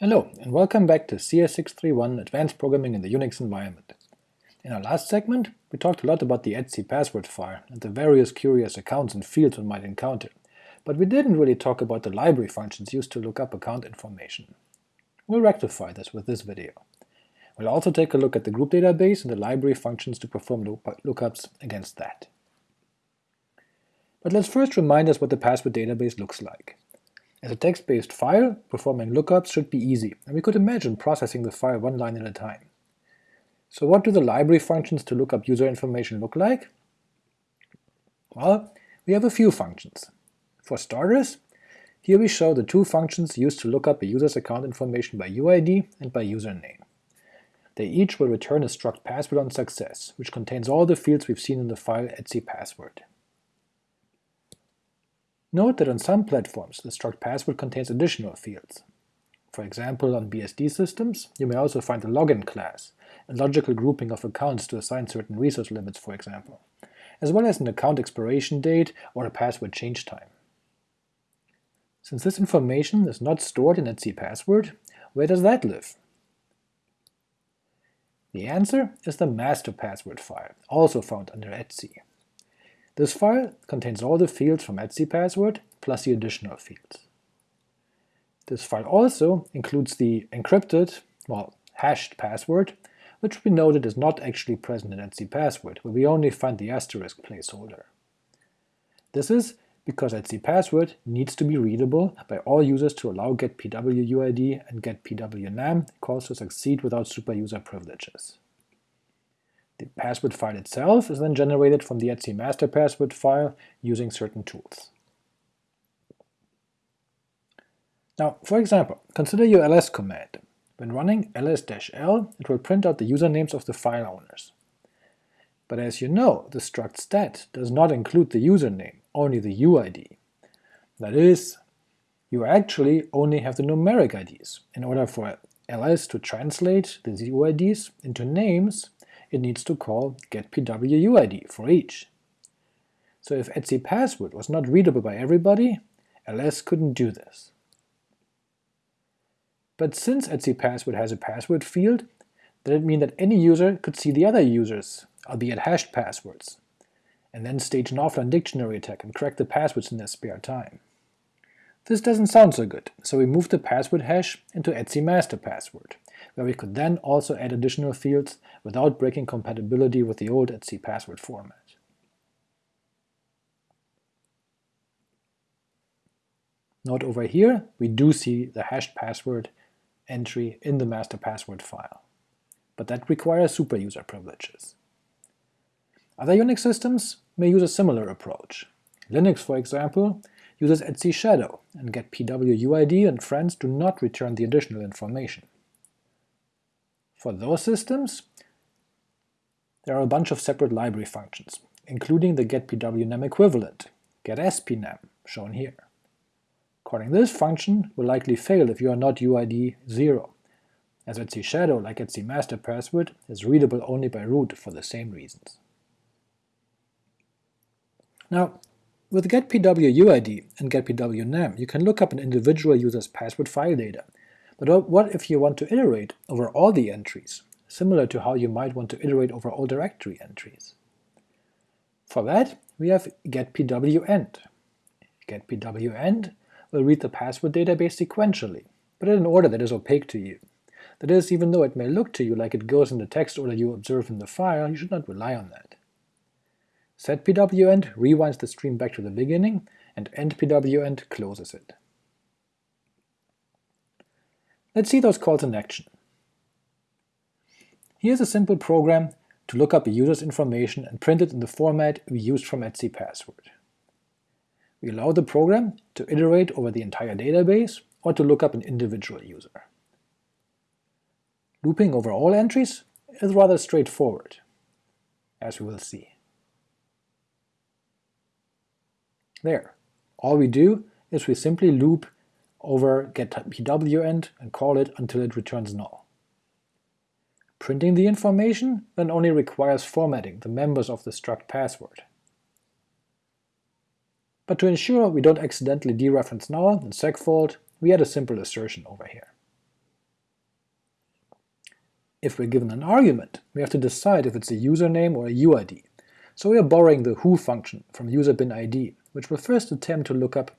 Hello, and welcome back to CS631 Advanced Programming in the Unix Environment. In our last segment, we talked a lot about the etc password file and the various curious accounts and fields one might encounter, but we didn't really talk about the library functions used to look up account information. We'll rectify this with this video. We'll also take a look at the group database and the library functions to perform lookups against that. But let's first remind us what the password database looks like. As a text-based file, performing lookups should be easy, and we could imagine processing the file one line at a time. So what do the library functions to look up user information look like? Well, we have a few functions. For starters, here we show the two functions used to look up a user's account information by UID and by username. They each will return a struct password on success, which contains all the fields we've seen in the file etc password. Note that on some platforms the struct password contains additional fields. For example, on BSD systems, you may also find a login class, a logical grouping of accounts to assign certain resource limits for example, as well as an account expiration date or a password change time. Since this information is not stored in etc password, where does that live? The answer is the master password file, also found under etc. This file contains all the fields from etc password plus the additional fields. This file also includes the encrypted, well, hashed password, which we noted is not actually present in etc password, where we only find the asterisk placeholder. This is because etc password needs to be readable by all users to allow getpwuid and getpwnam calls to succeed without superuser privileges. The password file itself is then generated from the etc master password file using certain tools. Now, for example, consider your ls command. When running ls-l, it will print out the usernames of the file owners. But as you know, the struct stat does not include the username, only the UID. That is, you actually only have the numeric IDs. In order for ls to translate the UIDs into names, it needs to call getpwuid for each. So if etc password was not readable by everybody, ls couldn't do this. But since etc password has a password field, that it mean that any user could see the other users, albeit hashed passwords, and then stage an offline dictionary attack and crack the passwords in their spare time. This doesn't sound so good, so we moved the password hash into etc master password, where we could then also add additional fields without breaking compatibility with the old etc password format. Note over here, we do see the hashed password entry in the master password file, but that requires superuser privileges. Other Unix systems may use a similar approach. Linux, for example, uses etc shadow, and getpwuid and friends do not return the additional information. For those systems, there are a bunch of separate library functions, including the getpwnam equivalent, getspnam, shown here. Calling this function will likely fail if you are not UID 0, as etc shadow, like etc master password, is readable only by root for the same reasons. Now, with getpwuid and getpwnam, you can look up an individual user's password file data but what if you want to iterate over all the entries, similar to how you might want to iterate over all directory entries? For that, we have getpwent. Getpwent will read the password database sequentially, but in an order that is opaque to you. That is, even though it may look to you like it goes in the text order you observe in the file, you should not rely on that. setpwent rewinds the stream back to the beginning, and endpwent closes it. Let's see those calls in action. Here's a simple program to look up a user's information and print it in the format we used from etc password. We allow the program to iterate over the entire database or to look up an individual user. Looping over all entries is rather straightforward, as we will see. There, all we do is we simply loop over getpwent and call it until it returns null. Printing the information then only requires formatting the members of the struct password. But to ensure we don't accidentally dereference null in segfault, we add a simple assertion over here. If we're given an argument, we have to decide if it's a username or a UID, so we are borrowing the who function from user bin id, which will first attempt to look up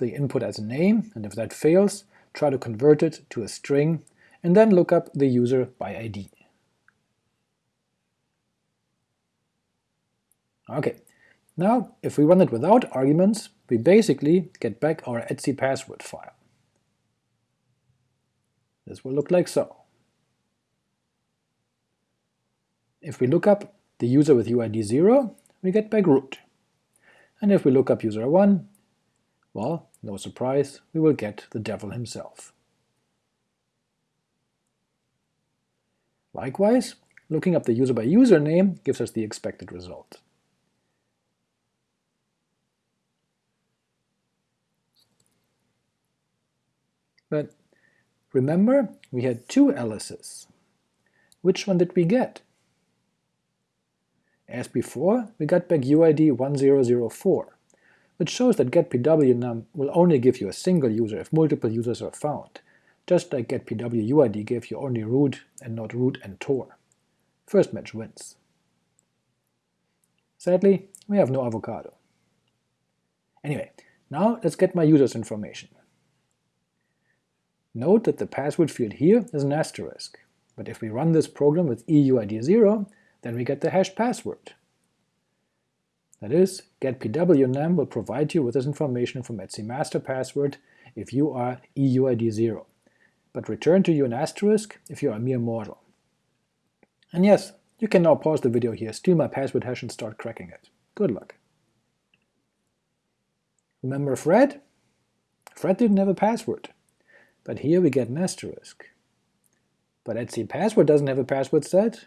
the input as a name, and if that fails, try to convert it to a string, and then look up the user by id. Okay, now if we run it without arguments, we basically get back our etc password file. This will look like so. If we look up the user with UID 0, we get back root. And if we look up user 1, well, no surprise, we will get the devil himself. Likewise, looking up the user by username gives us the expected result. But remember, we had two Alice's. Which one did we get? As before, we got back UID 1004, which shows that getpwnam will only give you a single user if multiple users are found, just like getPWUID gave you only root and not root and toor. First match wins. Sadly, we have no avocado. Anyway, now let's get my user's information. Note that the password field here is an asterisk, but if we run this program with EUID0, then we get the hash password. That is, getpwnam will provide you with this information from etc master password if you are EUID0, but return to you an asterisk if you are a mere mortal. And yes, you can now pause the video here, steal my password hash and start cracking it. Good luck. Remember Fred? Fred didn't have a password, but here we get an asterisk. But etc password doesn't have a password set,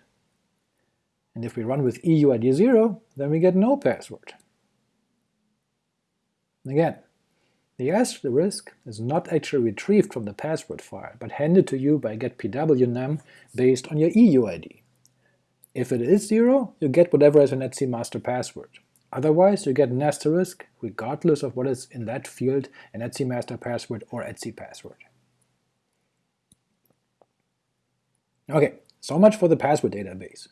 and if we run with EUID0, then we get no password. Again, the asterisk is not actually retrieved from the password file, but handed to you by getpwnam based on your EUID. If it is 0, you get whatever is an etc master password. Otherwise, you get an asterisk regardless of what is in that field an etc master password or etc password. Okay, so much for the password database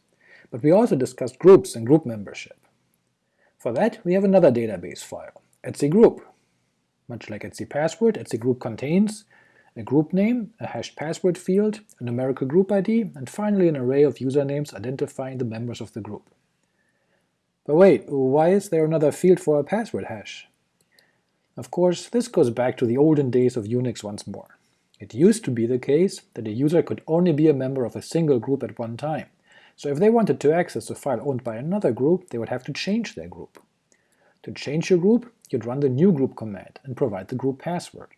but we also discussed groups and group membership. For that, we have another database file, etcgroup. Much like etcpassword, etcgroup contains a group name, a hashed password field, a numerical group ID, and finally an array of usernames identifying the members of the group. But wait, why is there another field for a password hash? Of course, this goes back to the olden days of Unix once more. It used to be the case that a user could only be a member of a single group at one time, so if they wanted to access a file owned by another group, they would have to change their group. To change your group, you'd run the new group command and provide the group password.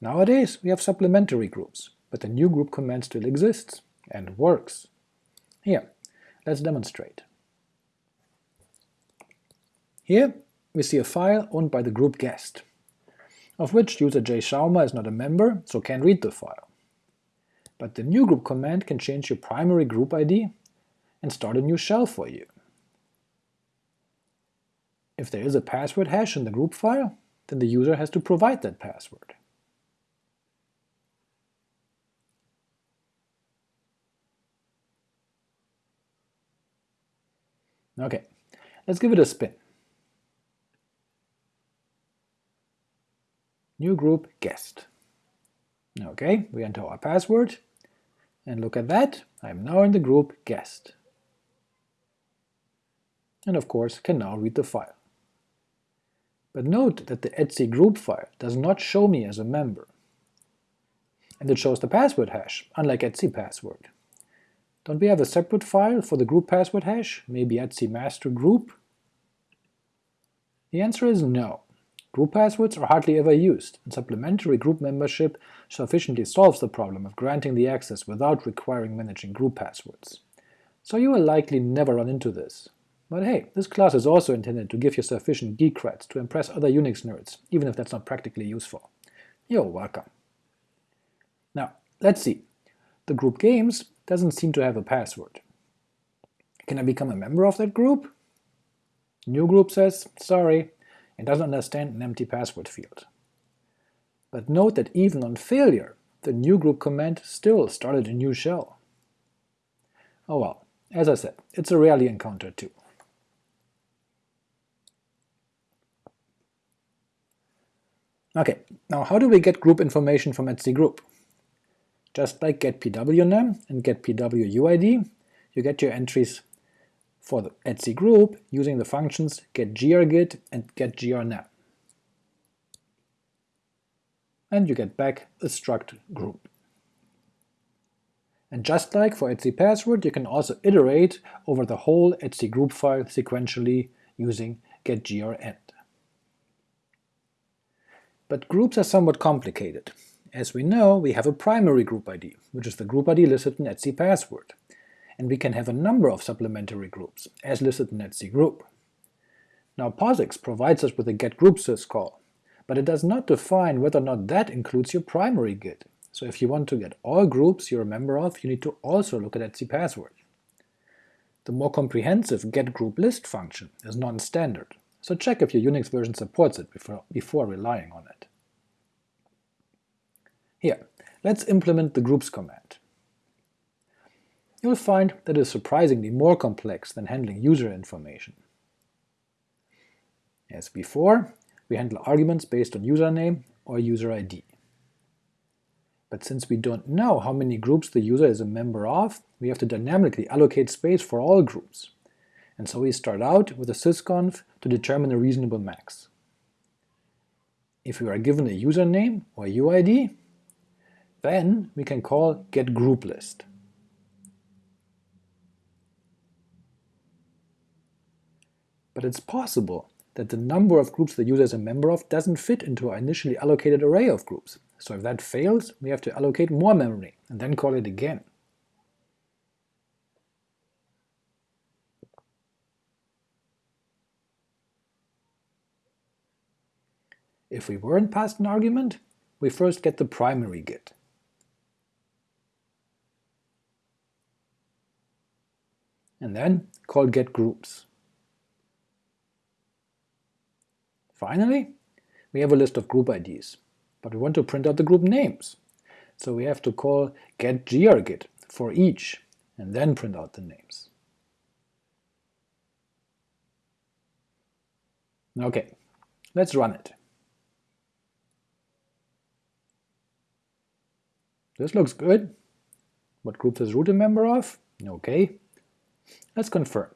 Nowadays we have supplementary groups, but the new group command still exists, and works. Here, let's demonstrate. Here we see a file owned by the group guest, of which user J. Schaumer is not a member, so can't read the file but the new group command can change your primary group ID and start a new shell for you. If there is a password hash in the group file, then the user has to provide that password. Okay, let's give it a spin. New group guest. Okay, we enter our password, and look at that, I'm now in the group guest. And of course can now read the file. But note that the etc group file does not show me as a member. And it shows the password hash, unlike etc password. Don't we have a separate file for the group password hash, maybe etc master group? The answer is no. Group passwords are hardly ever used, and supplementary group membership sufficiently solves the problem of granting the access without requiring managing group passwords. So you will likely never run into this. But hey, this class is also intended to give you sufficient geek creds to impress other Unix nerds, even if that's not practically useful. You're welcome. Now, let's see. The group games doesn't seem to have a password. Can I become a member of that group? New group says, sorry, and doesn't understand an empty password field. But note that even on failure, the new group command still started a new shell. Oh well, as I said, it's a rarely encountered tool. Okay, now how do we get group information from etc group? Just like getpwnam and getpwuid, you get your entries for the etc group using the functions getgrgid and getgrnam. And you get back a struct group. And just like for etc password, you can also iterate over the whole etc group file sequentially using getgrent. But groups are somewhat complicated. As we know, we have a primary group ID, which is the group ID listed in etc password, and we can have a number of supplementary groups, as listed in etc group. Now POSIX provides us with a getGroupSys call, but it does not define whether or not that includes your primary gid, so if you want to get all groups you're a member of, you need to also look at etc password. The more comprehensive getGroupList function is non-standard, so check if your Unix version supports it before, before relying on it. Here, let's implement the groups command. You'll find that it is surprisingly more complex than handling user information. As before, we handle arguments based on username or user ID. But since we don't know how many groups the user is a member of, we have to dynamically allocate space for all groups, and so we start out with a sysconf to determine a reasonable max. If we are given a username or a UID, then we can call getGroupList. But it's possible that the number of groups the user is a member of doesn't fit into our initially allocated array of groups, so if that fails, we have to allocate more memory, and then call it again. If we weren't passed an argument, we first get the primary gid. And then call getGroups. Finally, we have a list of group IDs, but we want to print out the group names. So we have to call getgrgid for each, and then print out the names. Okay, let's run it. This looks good. What group is root a member of? Okay. Let's confirm.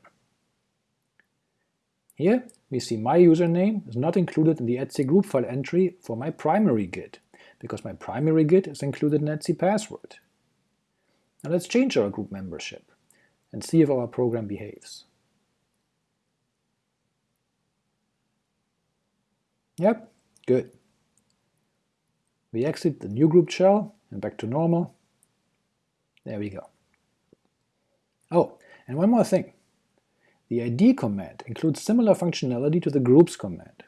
Here we see my username is not included in the etc group file entry for my primary gid, because my primary gid is included in etc password. Now let's change our group membership and see if our program behaves. Yep, good. We exit the new group shell and back to normal. There we go. Oh, and one more thing. The id command includes similar functionality to the groups command.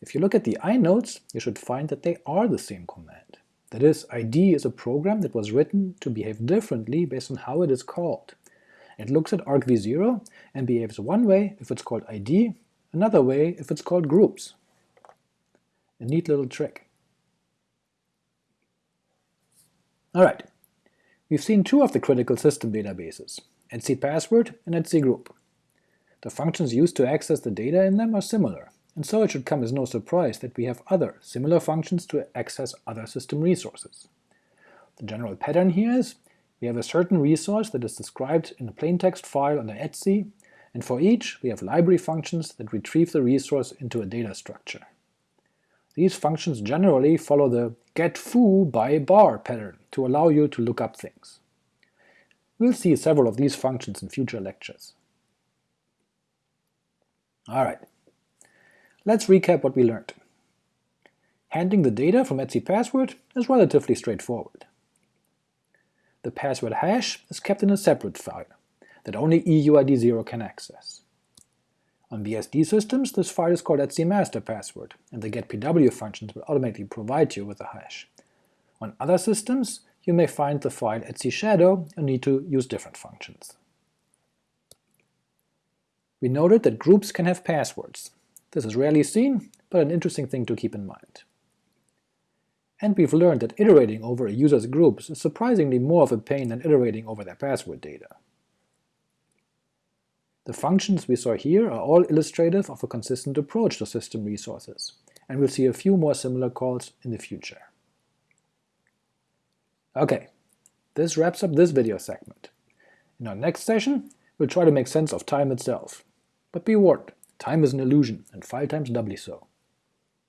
If you look at the inodes, you should find that they are the same command. That is, id is a program that was written to behave differently based on how it is called. It looks at argv0 and behaves one way if it's called id, another way if it's called groups. A neat little trick. Alright, we've seen two of the critical system databases, etc password and etc group. The functions used to access the data in them are similar, and so it should come as no surprise that we have other, similar functions to access other system resources. The general pattern here is we have a certain resource that is described in a plaintext file under etc, and for each we have library functions that retrieve the resource into a data structure. These functions generally follow the get foo by bar pattern to allow you to look up things. We'll see several of these functions in future lectures. Alright, let's recap what we learned. Handling the data from etc password is relatively straightforward. The password hash is kept in a separate file that only EUID0 can access. On BSD systems, this file is called etcmasterpassword, and the getpw functions will automatically provide you with a hash. On other systems, you may find the file etcshadow and need to use different functions. We noted that groups can have passwords. This is rarely seen, but an interesting thing to keep in mind. And we've learned that iterating over a user's groups is surprisingly more of a pain than iterating over their password data. The functions we saw here are all illustrative of a consistent approach to system resources, and we'll see a few more similar calls in the future. Okay, this wraps up this video segment. In our next session, we'll try to make sense of time itself. But be warned, time is an illusion, and file time's doubly so.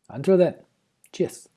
Until then, cheers!